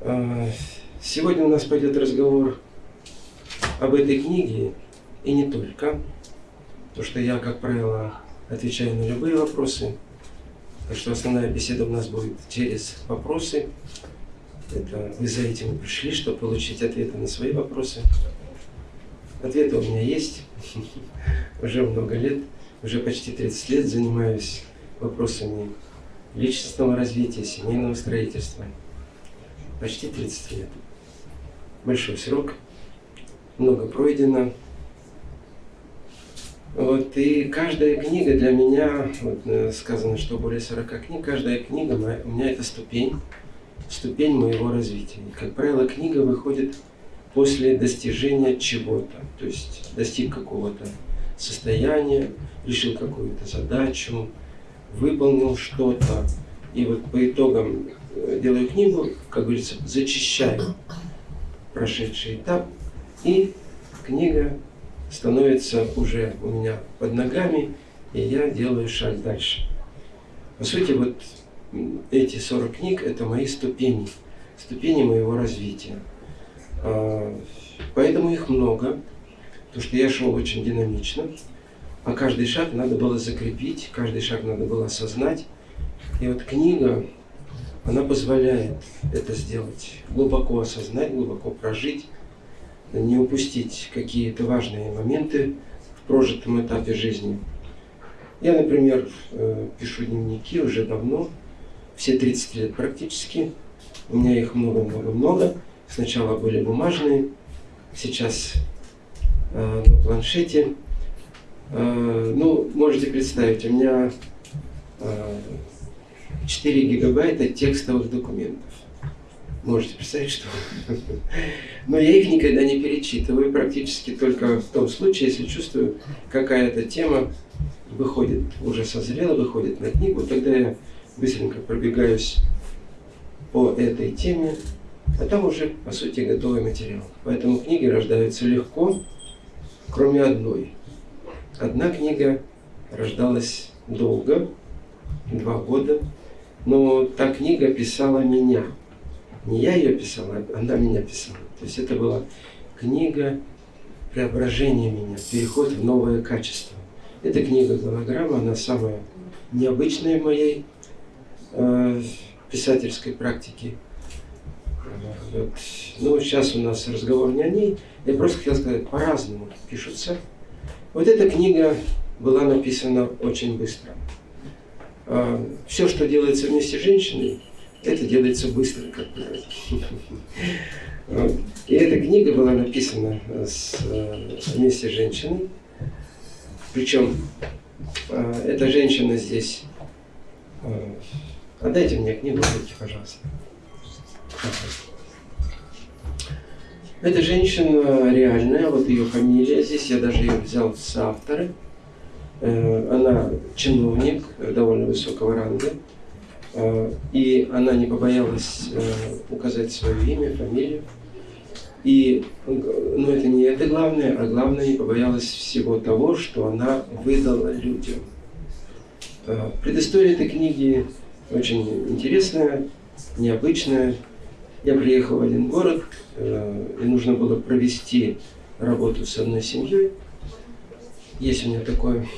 А, сегодня у нас пойдет разговор об этой книге и не только. То, что я, как правило, отвечаю на любые вопросы. Так что основная беседа у нас будет через вопросы. Это вы за этим пришли, чтобы получить ответы на свои вопросы. Ответы у меня есть. Уже много лет, уже почти 30 лет занимаюсь вопросами личностного развития, семейного строительства. Почти 30 лет. Большой срок, много пройдено. Вот, и каждая книга для меня, вот, э, сказано, что более 40 книг, каждая книга у меня это ступень, ступень моего развития. И, как правило, книга выходит после достижения чего-то, то есть достиг какого-то состояния, решил какую-то задачу, выполнил что-то. И вот по итогам делаю книгу, как говорится, зачищаю прошедший этап, и книга становится уже у меня под ногами, и я делаю шаг дальше. По сути, вот эти 40 книг – это мои ступени, ступени моего развития. А, поэтому их много, потому что я шел очень динамично, а каждый шаг надо было закрепить, каждый шаг надо было осознать. И вот книга, она позволяет это сделать, глубоко осознать, глубоко прожить, не упустить какие-то важные моменты в прожитом этапе жизни. Я, например, э, пишу дневники уже давно, все 30 лет практически. У меня их много-много-много. Сначала были бумажные, сейчас э, на планшете. Э, ну, можете представить, у меня 4 гигабайта текстовых документов. Можете представить, что... Но я их никогда не перечитываю, практически только в том случае, если чувствую, какая-то тема выходит, уже созрела, выходит на книгу, тогда я быстренько пробегаюсь по этой теме, а там уже, по сути, готовый материал. Поэтому книги рождаются легко, кроме одной. Одна книга рождалась долго, два года, но та книга писала меня – не я ее писал, а она меня писала. То есть это была книга преображения меня, переход в новое качество. Эта книга «Голограмма», она самая необычная в моей э, писательской практике. Вот. Ну, сейчас у нас разговор не о ней. Я просто хотел сказать, по-разному пишутся. Вот эта книга была написана очень быстро. Э, все, что делается вместе с женщиной, это делается быстро, как правило. И эта книга была написана с, э, вместе с женщиной. Причем э, эта женщина здесь... Э, отдайте мне книгу, пожалуйста. Эта женщина реальная, вот ее фамилия здесь, я даже ее взял с авторы. Она чиновник довольно высокого ранга. Э, и она не побоялась э, указать свое имя, фамилию. И, ну, это не это главное, а главное, не побоялась всего того, что она выдала людям. Э, предыстория этой книги очень интересная, необычная. Я приехал в один город, и нужно было провести работу с одной семьей. Есть у меня такой,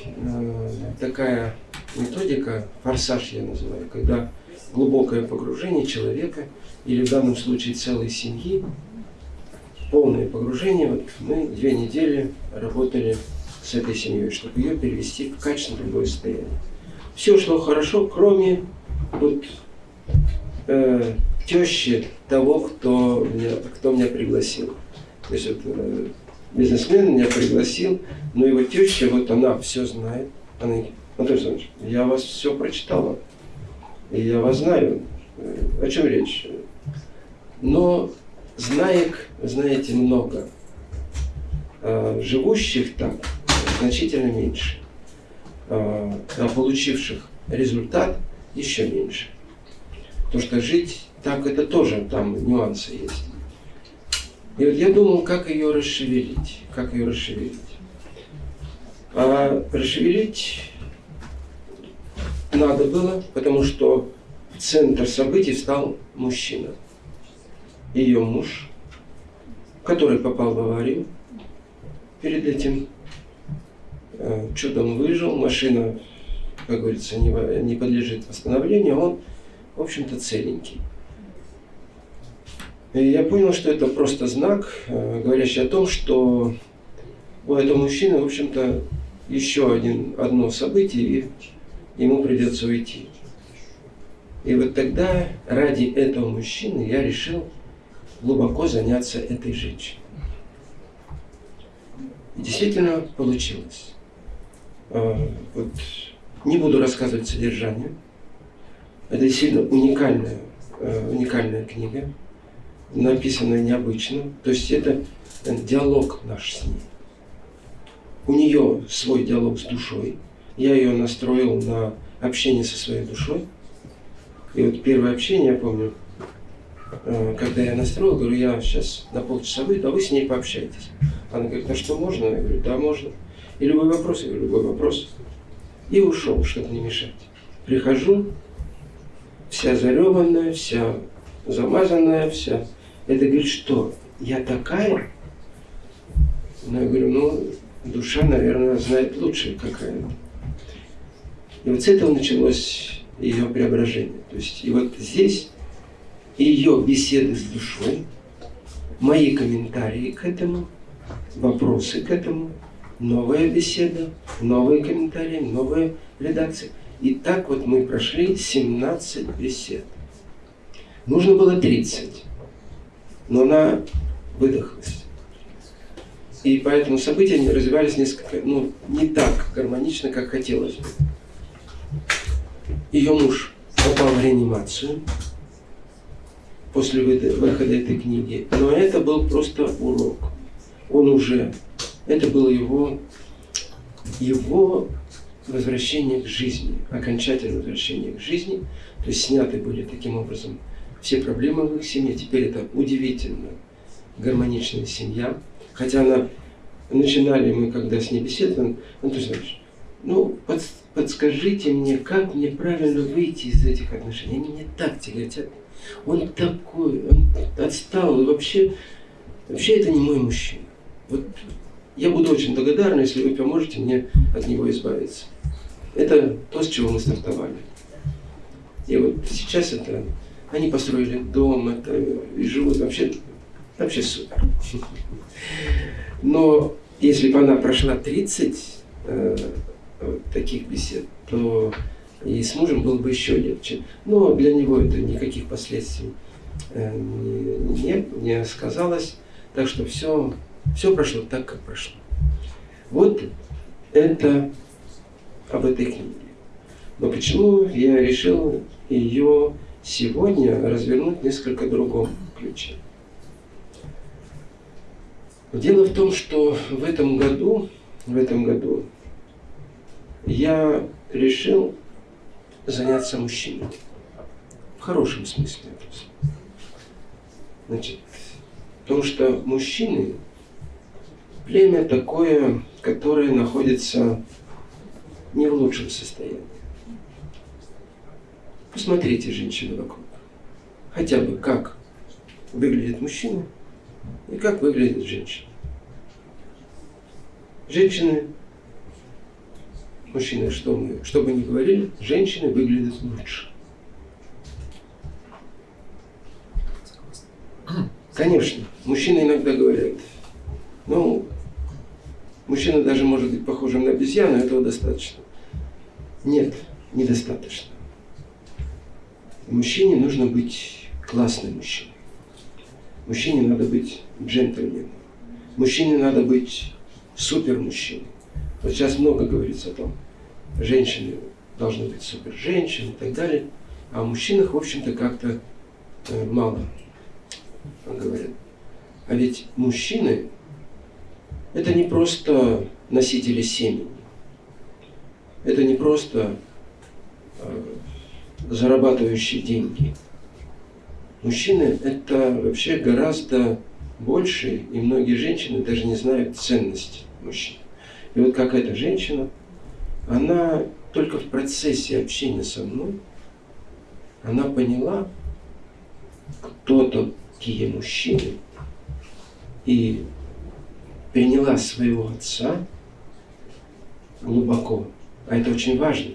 такая методика, форсаж я называю, когда глубокое погружение человека, или в данном случае целой семьи, полное погружение. Вот мы две недели работали с этой семьей, чтобы ее перевести в качественно другое состояние. Все шло хорошо, кроме вот, э, тещи того, кто меня, кто меня пригласил. То есть вот, э, бизнесмен меня пригласил, но его теща, вот она все знает. Она Анатолий Александрович, я вас все прочитала, и я вас знаю. О чем речь? Но знаек, знаете, много. А живущих так значительно меньше. А, а получивших результат еще меньше. Потому что жить так это тоже там нюансы есть. И вот я думал, как ее расшевелить. Как ее расшевелить. А расшевелить надо было, потому что центр событий стал мужчина. ее муж, который попал в аварию, перед этим э, чудом выжил, машина, как говорится, не, не подлежит восстановлению, он, в общем-то, целенький. И я понял, что это просто знак, э, говорящий о том, что у этого мужчины, в общем-то, еще один, одно событие, и ему придется уйти. И вот тогда ради этого мужчины я решил глубоко заняться этой женщиной. И действительно получилось. А, вот, не буду рассказывать содержание. Это действительно уникальная, а, уникальная книга, написанная необычно. То есть это диалог наш с ней. У нее свой диалог с душой. Я ее настроил на общение со своей душой. И вот первое общение, я помню, э, когда я настроил, говорю, я сейчас на полчаса выйду, а вы с ней пообщаетесь. Она говорит, а что можно? Я говорю, да, можно. И любой вопрос, я говорю, любой вопрос. И ушел, чтобы не мешать. Прихожу, вся зареванная, вся замазанная, вся. Это говорит, что я такая? Ну, я говорю, ну, душа, наверное, знает лучше, какая. И вот с этого началось ее преображение. То есть, и вот здесь ее беседы с душой, мои комментарии к этому, вопросы к этому, новая беседа, новые комментарии, новая редакция. И так вот мы прошли 17 бесед. Нужно было 30, но она выдохлась. И поэтому события развивались несколько, ну, не так гармонично, как хотелось бы. Ее муж попал в реанимацию после выхода этой книги, но это был просто урок. Он уже, это было его, его возвращение к жизни, окончательное возвращение к жизни. То есть сняты были таким образом все проблемы в их семье. Теперь это удивительно гармоничная семья. Хотя она, начинали мы, когда с ней беседовали, ну, ты знаешь, ну, под, подскажите мне, как мне правильно выйти из этих отношений. Они меня так тяготят. Он такой, он отстал, вообще, вообще это не мой мужчина. Вот я буду очень благодарна, если вы поможете мне от него избавиться. Это то, с чего мы стартовали. И вот сейчас это, они построили дом, это, и живут вообще, вообще супер. Но если бы она прошла 30 э, таких бесед, то и с мужем было бы еще легче. Но для него это никаких последствий э, не, не сказалось. Так что все, все прошло так, как прошло. Вот это об этой книге. Но почему я решил ее сегодня развернуть несколько другом ключе? Дело в том, что в этом году, в этом году я решил заняться мужчиной. В хорошем смысле Значит, потому что мужчины – племя такое, которое находится не в лучшем состоянии. Посмотрите женщины вокруг. Хотя бы как выглядит мужчина и как выглядит женщина. Женщины мужчины, что мы, что бы ни говорили, женщины выглядят лучше. Конечно, мужчины иногда говорят, ну, мужчина даже может быть похожим на обезьяну, этого достаточно. Нет, недостаточно. Мужчине нужно быть классным мужчиной. Мужчине надо быть джентльменом. Мужчине надо быть супер мужчиной. Вот сейчас много говорится о том, женщины должны быть супер женщины и так далее. А о мужчинах, в общем-то, как-то э, мало говорят. А ведь мужчины – это не просто носители семени. Это не просто э, зарабатывающие деньги. Мужчины – это вообще гораздо больше, и многие женщины даже не знают ценность мужчин. И вот как эта женщина, она только в процессе общения со мной, она поняла, кто-то мужчины и приняла своего отца глубоко, а это очень важно,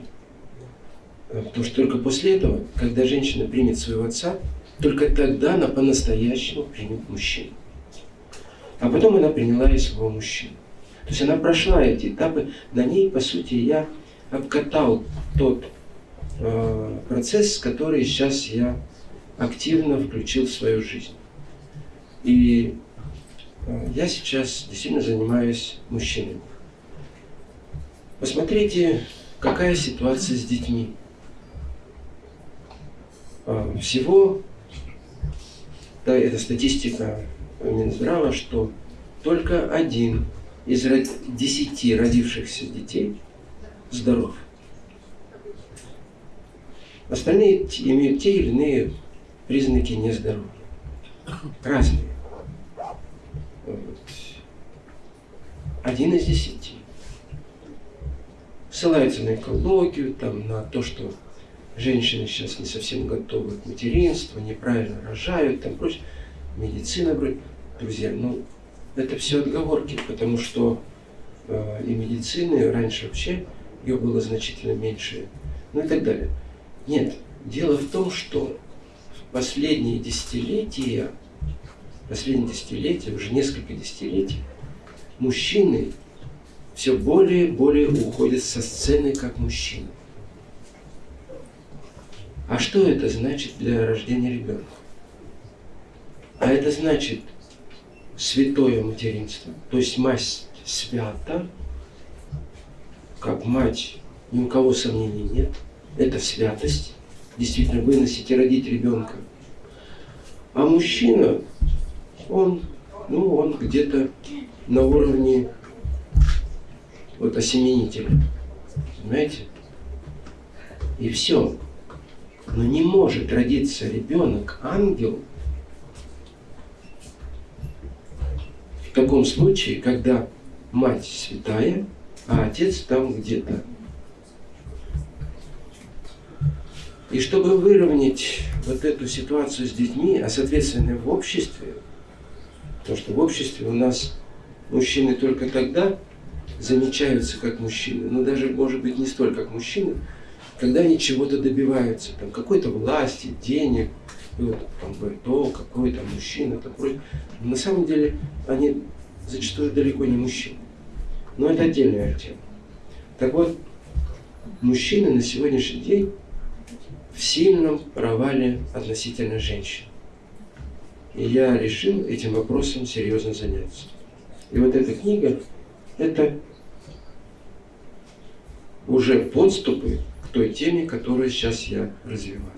потому что только после этого, когда женщина примет своего отца, только тогда она по-настоящему примет мужчину. А потом она приняла и своего мужчину. То есть она прошла эти этапы, на ней, по сути, я обкатал тот э, процесс, который сейчас я активно включил в свою жизнь. И э, я сейчас действительно занимаюсь мужчинами. Посмотрите, какая ситуация с детьми. Э, всего, да, это статистика Минздрава, что только один из десяти родившихся детей здоров. Остальные имеют те или иные признаки нездоровья. Разные. Вот. Один из десяти. Ссылаются на экологию, там, на то, что женщины сейчас не совсем готовы к материнству, неправильно рожают, там прочее. Медицина, говорит, друзья, ну, это все отговорки, потому что э, и медицины раньше вообще ее было значительно меньше, ну и так далее. Нет, дело в том, что в последние десятилетия, последние десятилетия, уже несколько десятилетий, мужчины все более и более уходят со сцены как мужчины. А что это значит для рождения ребенка? А это значит – святое материнство. То есть мать свята, как мать, ни у кого сомнений нет. Это святость. Действительно, выносить и родить ребенка. А мужчина, он, ну, он где-то на уровне вот осеменителя. Понимаете? И все. Но не может родиться ребенок, ангел, таком случае, когда мать святая, а отец там где-то. И чтобы выровнять вот эту ситуацию с детьми, а соответственно в обществе, потому что в обществе у нас мужчины только тогда замечаются как мужчины, но даже, может быть, не столько как мужчины, когда они чего-то добиваются, там, какой-то власти, денег, вот там говорит, о, какой там мужчина, такой. На самом деле они зачастую далеко не мужчины. Но это отдельная тема. Так вот, мужчины на сегодняшний день в сильном провале относительно женщин. И я решил этим вопросом серьезно заняться. И вот эта книга – это уже подступы той теме, которую сейчас я развиваю.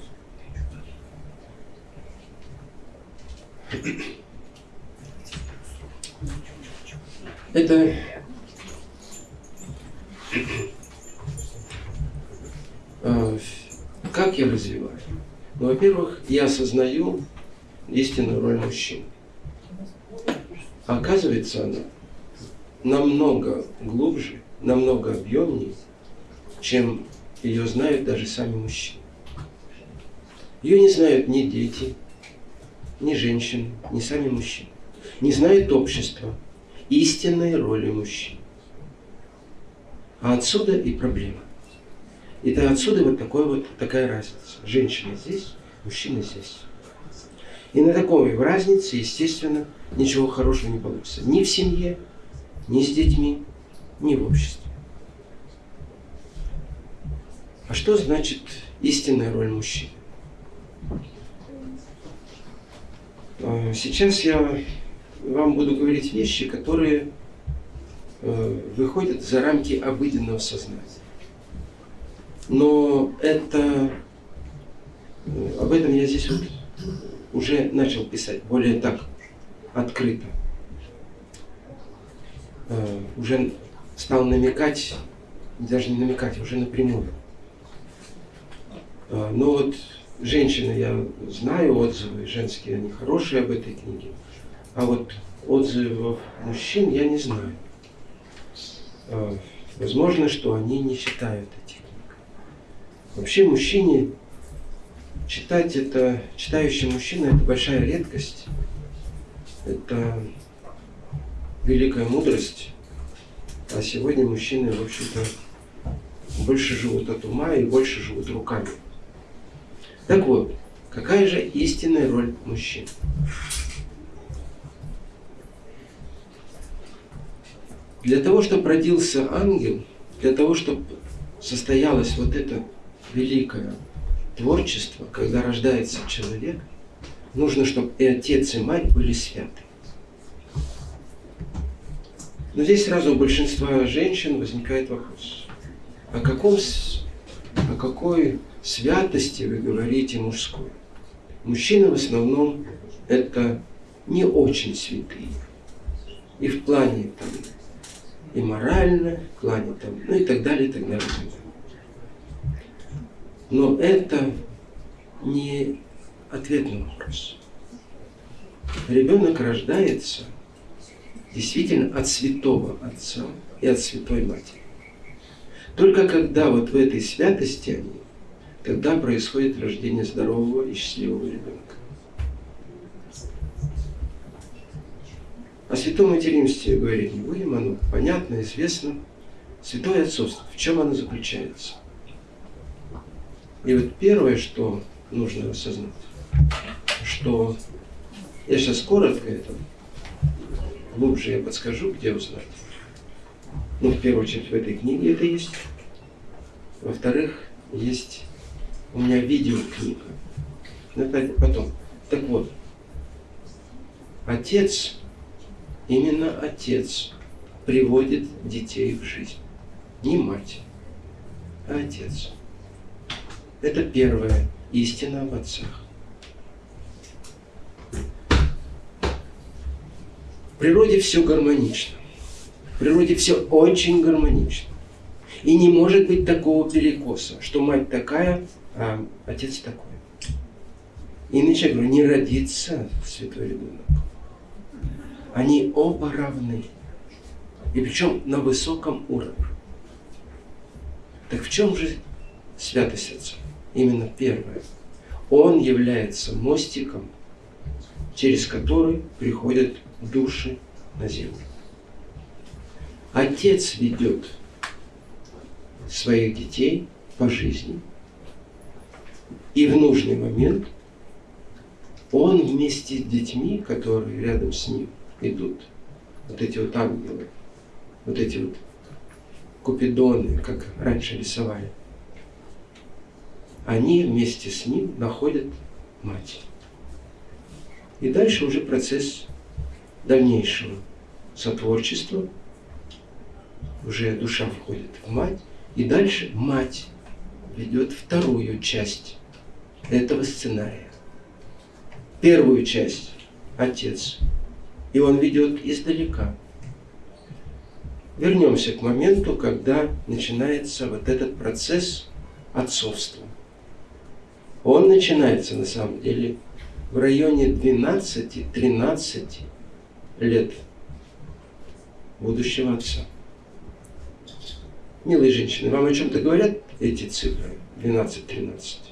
Это а, как я развиваю? Ну, во-первых, я осознаю истинную роль мужчин. оказывается, она намного глубже, намного объемнее, чем ее знают даже сами мужчины. Ее не знают ни дети, ни женщины, ни сами мужчины. Не знает общество истинной роли мужчин. А отсюда и проблема. И то отсюда вот, такой вот такая разница. Женщина здесь, мужчина здесь. И на такой разнице, естественно, ничего хорошего не получится. Ни в семье, ни с детьми, ни в обществе. А что значит истинная роль мужчины? Э, сейчас я вам буду говорить вещи, которые э, выходят за рамки обыденного сознания. Но это э, об этом я здесь вот уже начал писать более так открыто. Уже стал намекать, даже не намекать, уже напрямую. Но вот женщины, я знаю отзывы женские, они хорошие об этой книге. А вот отзывов мужчин я не знаю. А, возможно, что они не читают этих книг. Вообще мужчине читать это, читающий мужчина это большая редкость. это великая мудрость, а сегодня мужчины, в общем-то, больше живут от ума и больше живут руками. Так вот, какая же истинная роль мужчин? Для того, чтобы родился ангел, для того, чтобы состоялось вот это великое творчество, когда рождается человек, нужно, чтобы и отец, и мать были святы. Но здесь сразу у большинства женщин возникает вопрос. О, каком, о какой святости вы говорите мужской? Мужчины в основном это не очень святые. И в плане там, и морально, в плане там, ну и так далее, и так далее. Но это не ответ на вопрос. Ребенок рождается действительно от святого отца и от святой матери. Только когда вот в этой святости они, тогда происходит рождение здорового и счастливого ребенка. О святом материнстве говорить не будем, оно понятно, известно. Святое отцовство, в чем оно заключается? И вот первое, что нужно осознать, что я сейчас коротко это, глубже я подскажу, где узнать. Ну, в первую очередь, в этой книге это есть. Во-вторых, есть у меня видеокнига. Но это потом. Так вот, отец, именно отец приводит детей в жизнь. Не мать, а отец. Это первая истина об отцах. В природе все гармонично. В природе все очень гармонично. И не может быть такого перекоса, что мать такая, а отец такой. Иначе я говорю, не родится святой ребенок. Они оба равны. И причем на высоком уровне. Так в чем же святость Отца? Именно первое. Он является мостиком, через который приходят души на землю. Отец ведет своих детей по жизни. И в нужный момент он вместе с детьми, которые рядом с ним идут, вот эти вот ангелы, вот эти вот купидоны, как раньше рисовали, они вместе с ним находят мать. И дальше уже процесс дальнейшего сотворчества. Уже душа входит в мать, и дальше мать ведет вторую часть этого сценария. Первую часть – отец. И он ведет издалека. Вернемся к моменту, когда начинается вот этот процесс отцовства. Он начинается на самом деле в районе 12-13 лет будущего отца. Милые женщины, вам о чем-то говорят эти цифры 12-13?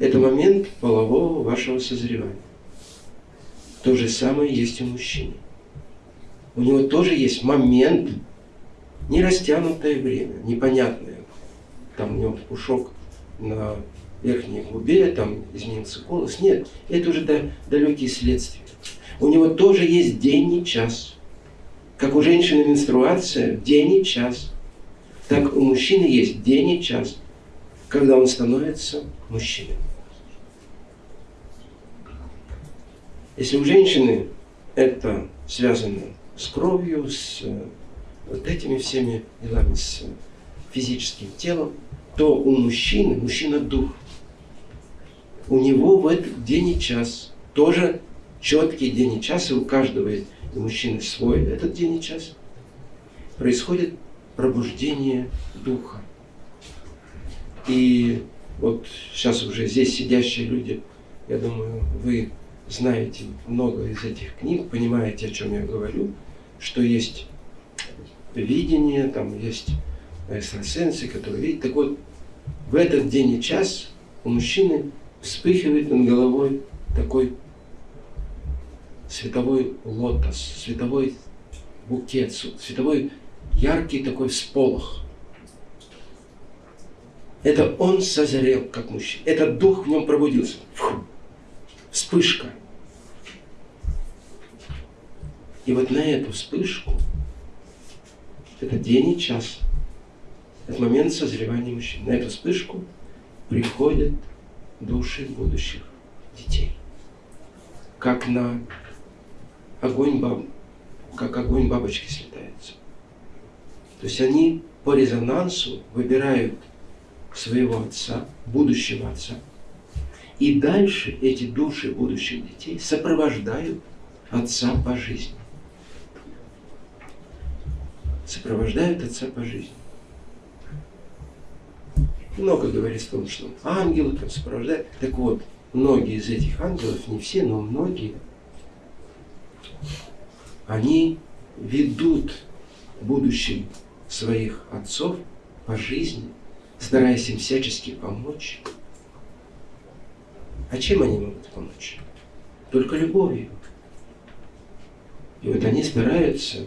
Это момент полового вашего созревания. То же самое есть у мужчины. У него тоже есть момент, не растянутое время, непонятное. Там у него пушок на верхней губе, там изменился голос. Нет, это уже да, далекие следствия. У него тоже есть день и час. Как у женщины менструация, день и час. Так у мужчины есть день и час, когда он становится мужчиной. Если у женщины это связано с кровью, с э, вот этими всеми делами, с физическим телом, то у мужчины, мужчина дух, у него в этот день и час тоже четкий день и час, и у каждого и мужчины свой этот день и час, происходит пробуждение духа. И вот сейчас уже здесь сидящие люди, я думаю, вы знаете много из этих книг, понимаете, о чем я говорю, что есть видение, там есть экстрасенсы, которые видят. Так вот, в этот день и час у мужчины вспыхивает над головой такой световой лотос, световой букет, световой яркий такой всполох. Это он созрел как мужчина. Этот дух в нем пробудился. Фу. Вспышка. И вот на эту вспышку, это день и час, это момент созревания мужчин. На эту вспышку приходят души будущих детей. Как на огонь баб, как огонь бабочки слетается. То есть они по резонансу выбирают своего отца, будущего отца. И дальше эти души будущих детей сопровождают отца по жизни. Сопровождают отца по жизни. Много говорится о том, что ангелы там сопровождают. Так вот, многие из этих ангелов, не все, но многие, они ведут будущим своих отцов по жизни, стараясь им всячески помочь. А чем они могут помочь? Только любовью. И вот они стараются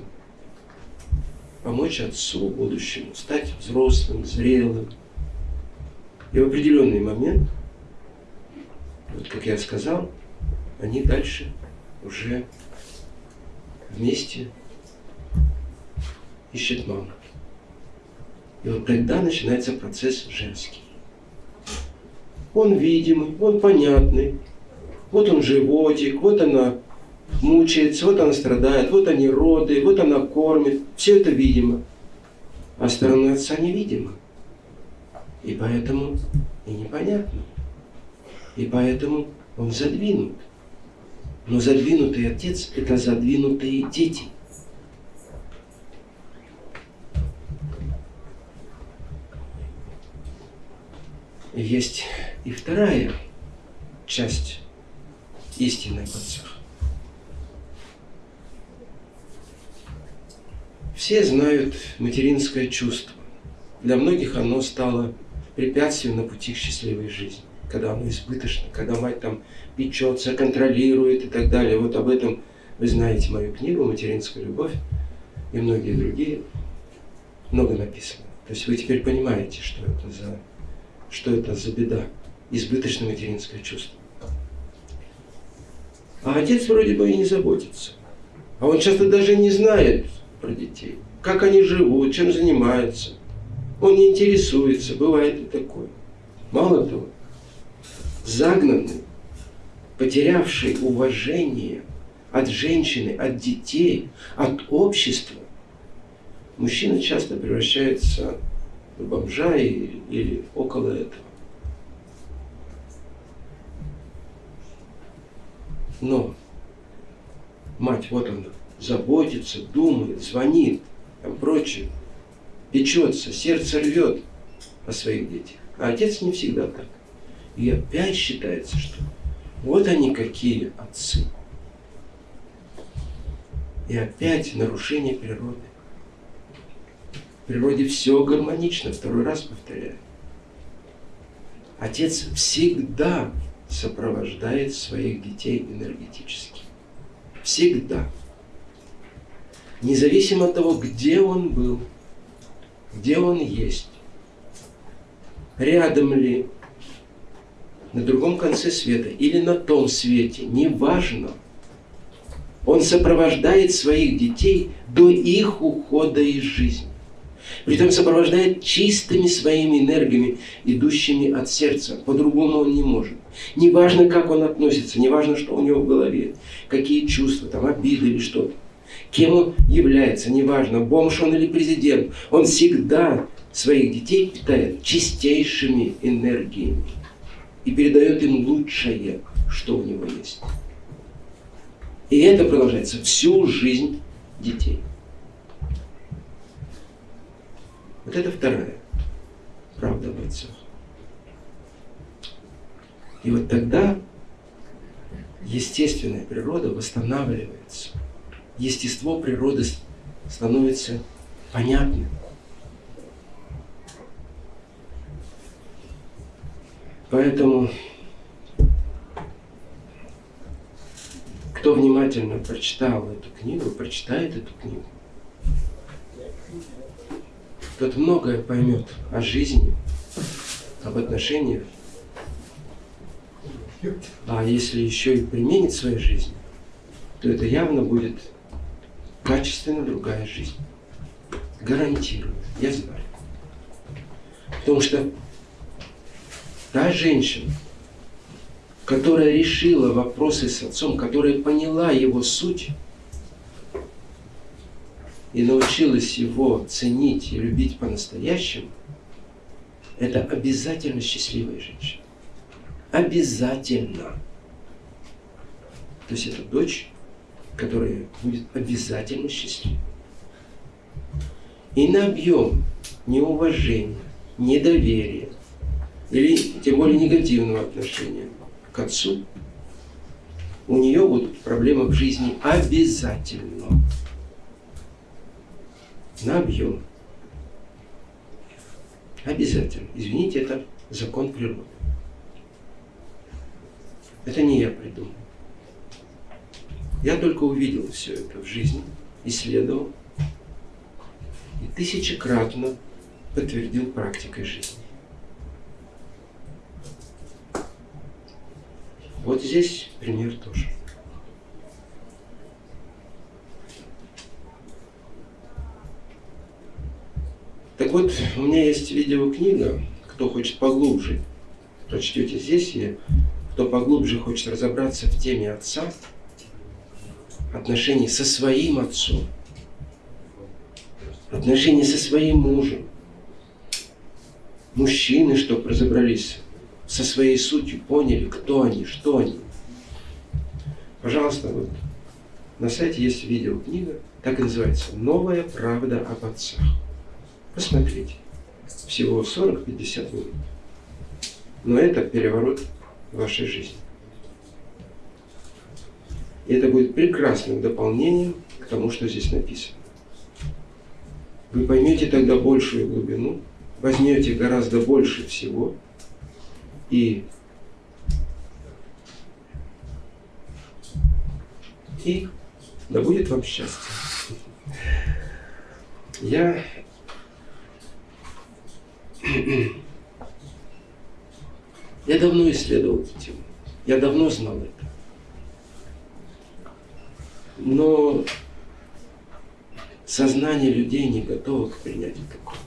помочь отцу будущему, стать взрослым, зрелым. И в определенный момент, вот как я сказал, они дальше уже вместе ищут маму. И вот тогда начинается процесс женский. Он видимый, он понятный. Вот он животик, вот она мучается, вот она страдает, вот они роды, вот она кормит. Все это видимо. А стороны отца невидимо. И поэтому и непонятно. И поэтому он задвинут. Но задвинутый отец – это задвинутые дети. есть и вторая часть истины об отцах. Все знают материнское чувство. Для многих оно стало препятствием на пути к счастливой жизни, когда оно избыточно, когда мать там печется, контролирует и так далее. Вот об этом вы знаете мою книгу «Материнская любовь» и многие другие. Много написано. То есть вы теперь понимаете, что это за что это за беда, избыточное материнское чувство. А отец вроде бы и не заботится. А он часто даже не знает про детей, как они живут, чем занимаются. Он не интересуется, бывает и такое. Мало того, загнанный, потерявший уважение от женщины, от детей, от общества, мужчина часто превращается бомжа или, или около этого. Но мать, вот она, заботится, думает, звонит, там прочее, печется, сердце рвет о своих детях. А отец не всегда так. И опять считается, что вот они какие отцы. И опять нарушение природы. В природе все гармонично, второй раз повторяю. Отец всегда сопровождает своих детей энергетически. Всегда. Независимо от того, где он был, где он есть, рядом ли, на другом конце света или на том свете, неважно. Он сопровождает своих детей до их ухода из жизни. Притом сопровождает чистыми своими энергиями, идущими от сердца. По-другому он не может. Неважно, как он относится, неважно, что у него в голове, какие чувства, там, обиды или что-то. Кем он является, неважно, бомж он или президент. Он всегда своих детей питает чистейшими энергиями и передает им лучшее, что у него есть. И это продолжается всю жизнь детей. Вот это вторая правда об. И вот тогда естественная природа восстанавливается. Естество природы становится понятным. Поэтому Кто внимательно прочитал эту книгу, прочитает эту книгу, тот многое поймет о жизни, об отношениях. А если еще и применит в своей жизни, то это явно будет качественно другая жизнь. Гарантирую, я знаю. Потому что та женщина, которая решила вопросы с отцом, которая поняла его суть и научилась его ценить и любить по-настоящему, это обязательно счастливая женщина. Обязательно. То есть это дочь, которая будет обязательно счастливой. И на объем неуважения, недоверия или тем более негативного отношения к отцу, у нее будут проблемы в жизни обязательно. На объем. Обязательно. Извините, это закон природы. Это не я придумал. Я только увидел все это в жизни, исследовал и тысячекратно подтвердил практикой жизни. Вот здесь пример тоже. Так вот, у меня есть видеокнига, кто хочет поглубже, прочтете здесь, и кто поглубже хочет разобраться в теме отца, отношений со своим отцом, отношения со своим мужем, мужчины, чтобы разобрались со своей сутью, поняли, кто они, что они. Пожалуйста, вот на сайте есть видеокнига, так и называется «Новая правда об отцах». Посмотрите. Всего 40-50 минут. Но это переворот вашей жизни. И это будет прекрасным дополнением к тому, что здесь написано. Вы поймете тогда большую глубину, возьмете гораздо больше всего и и да будет вам счастье. Я я давно исследовал эту тему. Я давно знал это. Но сознание людей не готово к принятию такого.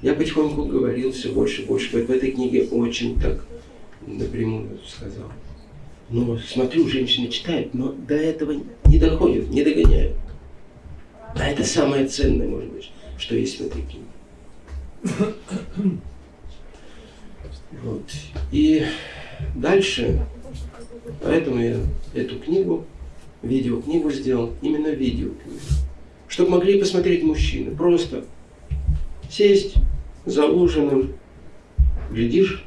Я потихоньку говорил все больше и больше. В этой книге очень так напрямую сказал. Но смотрю, женщины читают, но до этого не доходят, не догоняют. А это самое ценное, может быть, что есть в этой книге. Вот. И дальше, поэтому я эту книгу, видеокнигу сделал, именно видеокнигу. Чтобы могли посмотреть мужчины. Просто сесть за ужином, глядишь,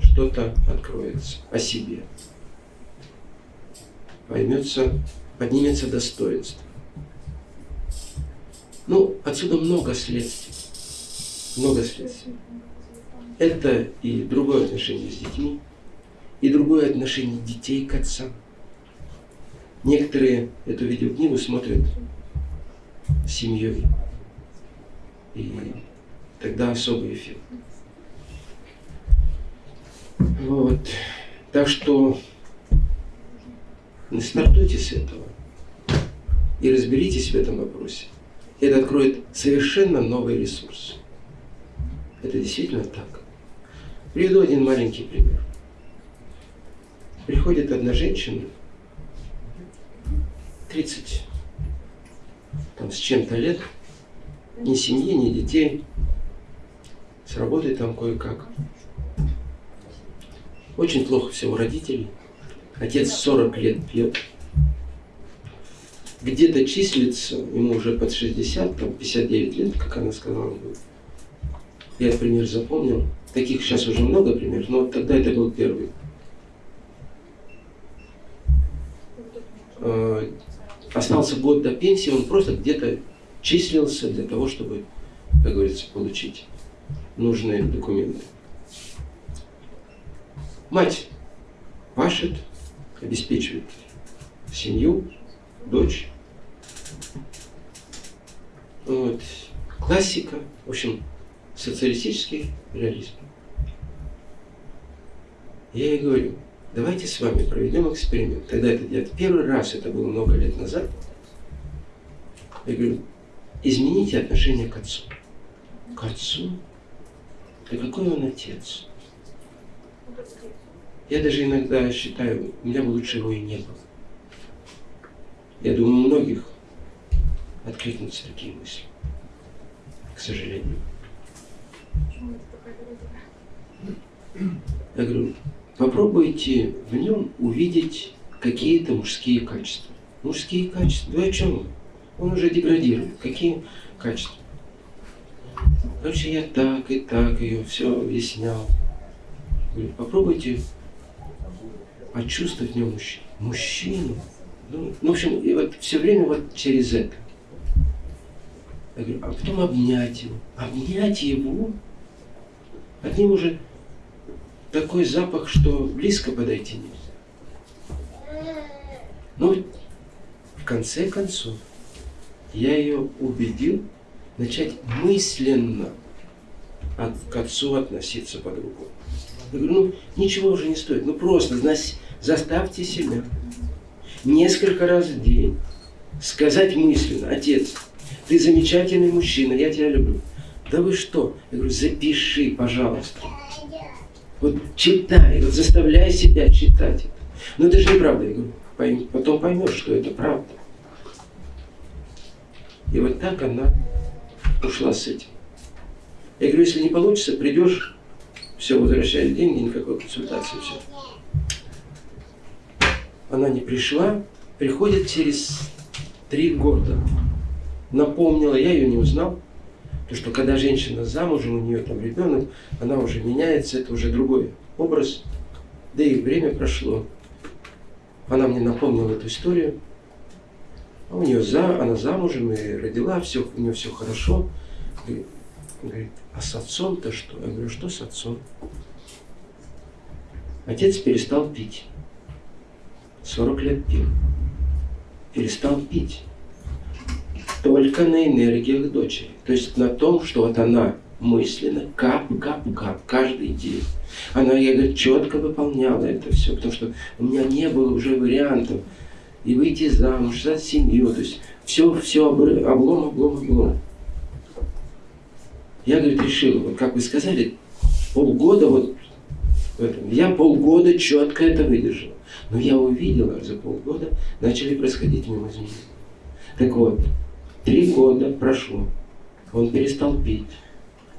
что-то откроется о себе. Поймется, поднимется достоинство. Ну, отсюда много следствий. Много следствий. Это и другое отношение с детьми, и другое отношение детей к отцам. Некоторые эту видеокнигу смотрят с семьей. И тогда особый эффект. Вот. Так что стартуйте с этого и разберитесь в этом вопросе. Это откроет совершенно новый ресурс. Это действительно так. Приведу один маленький пример. Приходит одна женщина, 30 там, с чем-то лет, ни семьи, ни детей, с работой там кое-как. Очень плохо все у родителей. Отец 40 лет пьет. Где-то числится, ему уже под 60, там 59 лет, как она сказала. Я пример запомнил. Таких сейчас уже много примеров, но тогда это был первый. Остался год до пенсии, он просто где-то числился для того, чтобы, как говорится, получить нужные документы. Мать пашет, обеспечивает семью, дочь. Вот. Классика, в общем, социалистический реализм. Я ей говорю, давайте с вами проведем эксперимент. Тогда это делать первый раз, это было много лет назад. Я говорю, измените отношение к отцу. К отцу? Да какой он отец? Я даже иногда считаю, у меня бы лучше его и не было. Я думаю, у многих откликнутся такие мысли. К сожалению. Я говорю, попробуйте в нем увидеть какие-то мужские качества. Мужские качества? Да о чем? Он уже деградирует. Какие качества? Короче, я так и так ее все объяснял. Попробуйте почувствовать в нем мужчину. Мужчину. Ну, в общем, и вот все время вот через это. Я говорю, а потом обнять его. Обнять его? Него уже такой запах, что близко подойти нельзя. Ну, в конце концов, я ее убедил начать мысленно к отцу относиться по-другому. Я говорю, ну, ничего уже не стоит, ну просто заставьте себя несколько раз в день сказать мысленно, отец, ты замечательный мужчина, я тебя люблю. Да вы что? Я говорю, запиши, пожалуйста. Вот читай, вот заставляй себя читать это. Но это же неправда. Я говорю, потом поймешь, что это правда. И вот так она ушла с этим. Я говорю, если не получится, придешь, все, возвращаешь деньги, никакой консультации, все. Она не пришла, приходит через три года. Напомнила, я ее не узнал. Потому что когда женщина замужем, у нее там ребенок, она уже меняется, это уже другой образ. Да и время прошло. Она мне напомнила эту историю. А у нее за, она замужем и родила, все, у нее все хорошо. Говорит, говорит а с отцом-то что? Я говорю, что с отцом? Отец перестал пить. 40 лет пил. Перестал пить только на энергиях дочери. То есть на том, что вот она мысленно, кап, кап, кап, каждый день. Она, я говорю, четко выполняла это все, потому что у меня не было уже вариантов и выйти замуж, создать семью, то есть все, все облом, облом, облом. Я, говорит, решил, вот как вы сказали, полгода вот. Я полгода четко это выдержал. Но я увидела, за полгода начали происходить мимо изменения. Так вот, Три года прошло. Он перестал пить.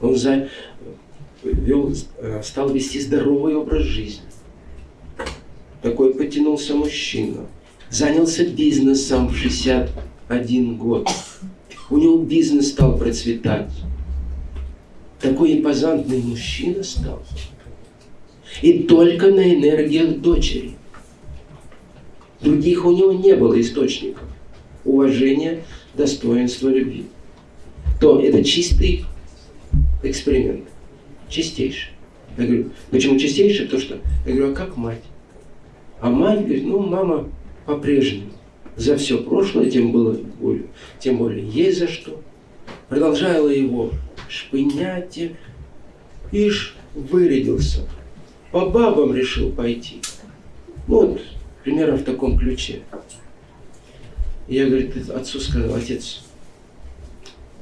Он за... вел, э, стал вести здоровый образ жизни. Такой потянулся мужчина. Занялся бизнесом в 61 год. У него бизнес стал процветать. Такой импозантный мужчина стал. И только на энергиях дочери. Других у него не было источников уважения достоинство любви, то это чистый эксперимент. Чистейший. Я говорю, почему чистейший? Потому что, я говорю, а как мать? А мать говорит, ну, мама по-прежнему. За все прошлое, тем было более, тем более есть за что. Продолжала его шпынять, ишь, вырядился. По бабам решил пойти. Вот, примерно в таком ключе. И я, говорит, отцу сказал, отец,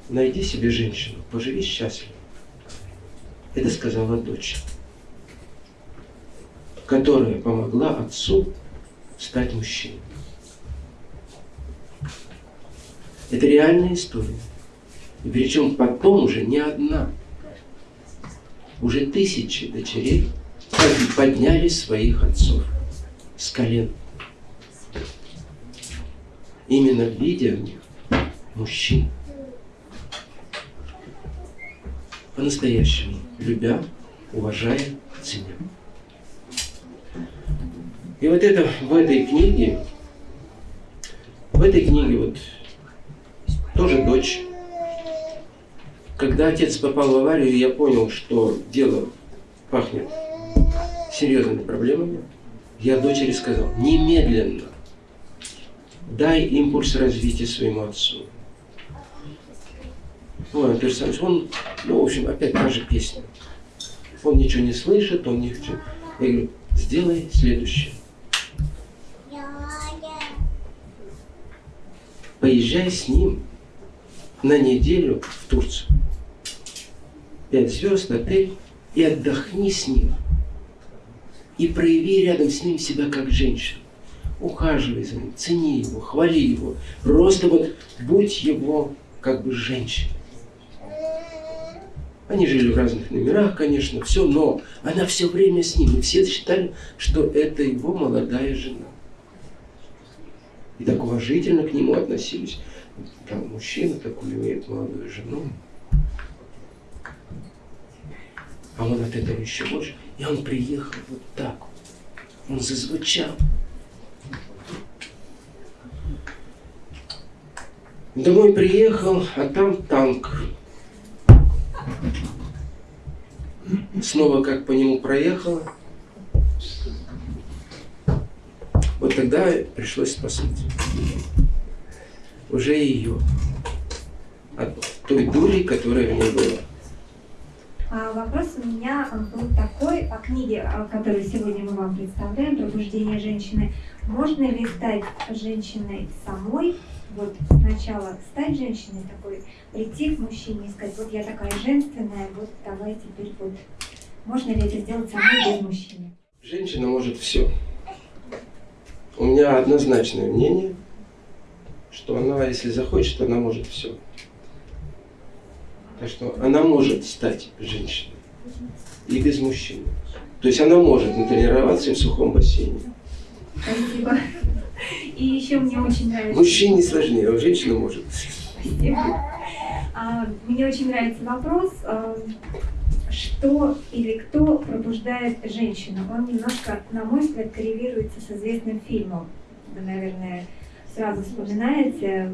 найди себе женщину, поживи счастливо. Это сказала дочь, которая помогла отцу стать мужчиной. Это реальная история. И причем потом уже не одна. Уже тысячи дочерей подняли своих отцов с колен именно в них мужчин. По-настоящему, любя, уважая, ценя. И вот это в этой книге, в этой книге вот тоже дочь. Когда отец попал в аварию, я понял, что дело пахнет серьезными проблемами. я дочери сказал, немедленно дай импульс развития своему отцу. Ну, Антон Александрович, он, ну, в общем, опять та же песня. Он ничего не слышит, он ничего. Я говорю, сделай следующее. Поезжай с ним на неделю в Турцию. Пять звезд, отель, и отдохни с ним. И прояви рядом с ним себя как женщина. Ухаживай за ним, цени его, хвали его. Просто вот будь его как бы женщиной. Они жили в разных номерах, конечно, все, но она все время с ним. И все считали, что это его молодая жена. И так уважительно к нему относились. Там мужчина такой имеет молодую жену. А он от этого еще больше. И он приехал вот так. Он зазвучал. Домой приехал, а там танк. Снова как по нему проехала. Вот тогда пришлось спасать. Уже ее. От той дури, которая в ней была. А вопрос у меня был такой о книге, которую сегодня мы вам представляем, «Пробуждение женщины». Можно ли стать женщиной самой, вот сначала стать женщиной такой, прийти к мужчине и сказать, вот я такая женственная, вот давай теперь вот. Можно ли это сделать самой без мужчины? Женщина может все. У меня однозначное мнение, что она, если захочет, она может все. Так что она может стать женщиной и без мужчины. То есть она может натренироваться в сухом бассейне. Спасибо. И еще мне очень нравится... Мужчине сложнее, а женщина может. Спасибо. А, мне очень нравится вопрос, а, что или кто пробуждает женщину. Он немножко, на мой взгляд, коррелируется с известным фильмом. Вы, наверное, сразу вспоминаете.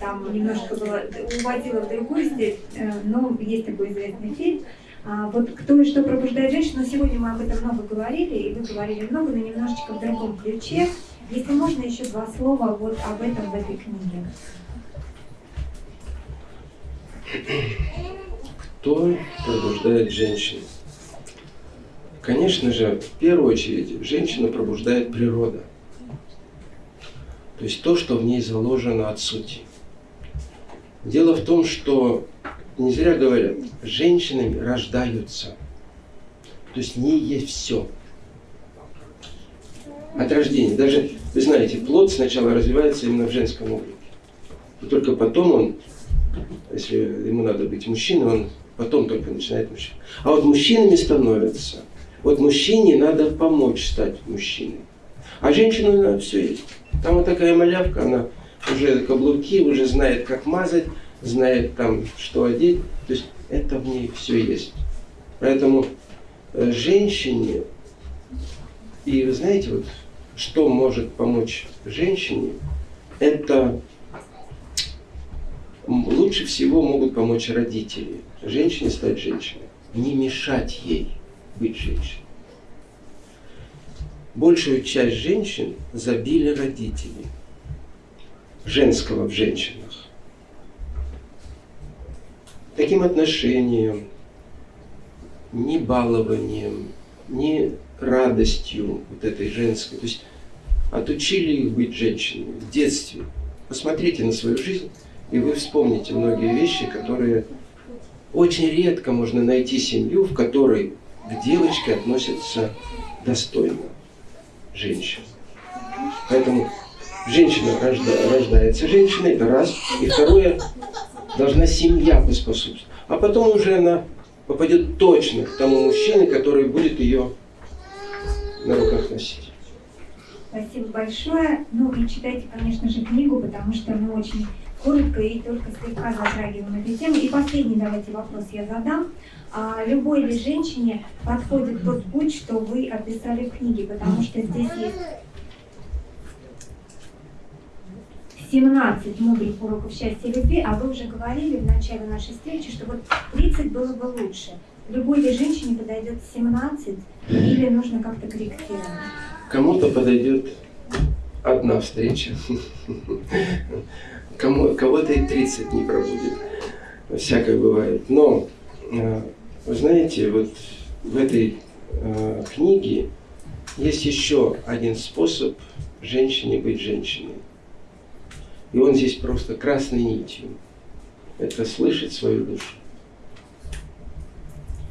Там немножко было, уводила в другую степь, э, но есть такой известный фильм. А, вот кто и что пробуждает женщину, сегодня мы об этом много говорили, и вы говорили много, но немножечко в другом ключе. Если можно, еще два слова вот об этом в этой книге. Кто пробуждает женщину? Конечно же, в первую очередь, женщину пробуждает природа. То есть то, что в ней заложено от сути. Дело в том, что не зря говорят, женщинами рождаются. То есть в ней есть все. От рождения. Даже, вы знаете, плод сначала развивается именно в женском облике. И только потом он, если ему надо быть мужчиной, он потом только начинает мужчиной. А вот мужчинами становятся. Вот мужчине надо помочь стать мужчиной. А женщину все есть. Там вот такая малявка, она уже каблуки, уже знает, как мазать, знает там, что одеть. То есть это в ней все есть. Поэтому э, женщине, и вы знаете, вот, что может помочь женщине, это лучше всего могут помочь родители. Женщине стать женщиной. Не мешать ей быть женщиной. Большую часть женщин забили родители. Женского в женщинах. Таким отношением, ни балованием, ни радостью вот этой женской. То есть отучили их быть женщинами в детстве. Посмотрите на свою жизнь, и вы вспомните многие вещи, которые очень редко можно найти семью, в которой к девочке относятся достойно женщин. Поэтому женщина рожда, рождается женщиной, это раз. И второе, должна семья поспособствовать. А потом уже она попадет точно к тому мужчине, который будет ее на руках носить. Спасибо большое. Ну и читайте, конечно же, книгу, потому что мы очень коротко и только слегка затрагиваем эту тему. И последний давайте вопрос я задам. А любой ли женщине подходит тот путь, что вы описали в книге? Потому что здесь есть 17 мудрых уроков счастья и любви, а вы уже говорили в начале нашей встречи, что вот 30 было бы лучше. Любой ли женщине подойдет 17 или нужно как-то корректировать? Кому-то подойдет одна встреча, кого-то и 30 не пробудет. Всякое бывает. Но, э, вы знаете, вот в этой э, книге есть еще один способ женщине быть женщиной. И он здесь просто красной нитью. Это слышать свою душу.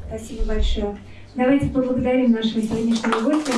Спасибо большое. Давайте поблагодарим нашего сегодняшнего гостя.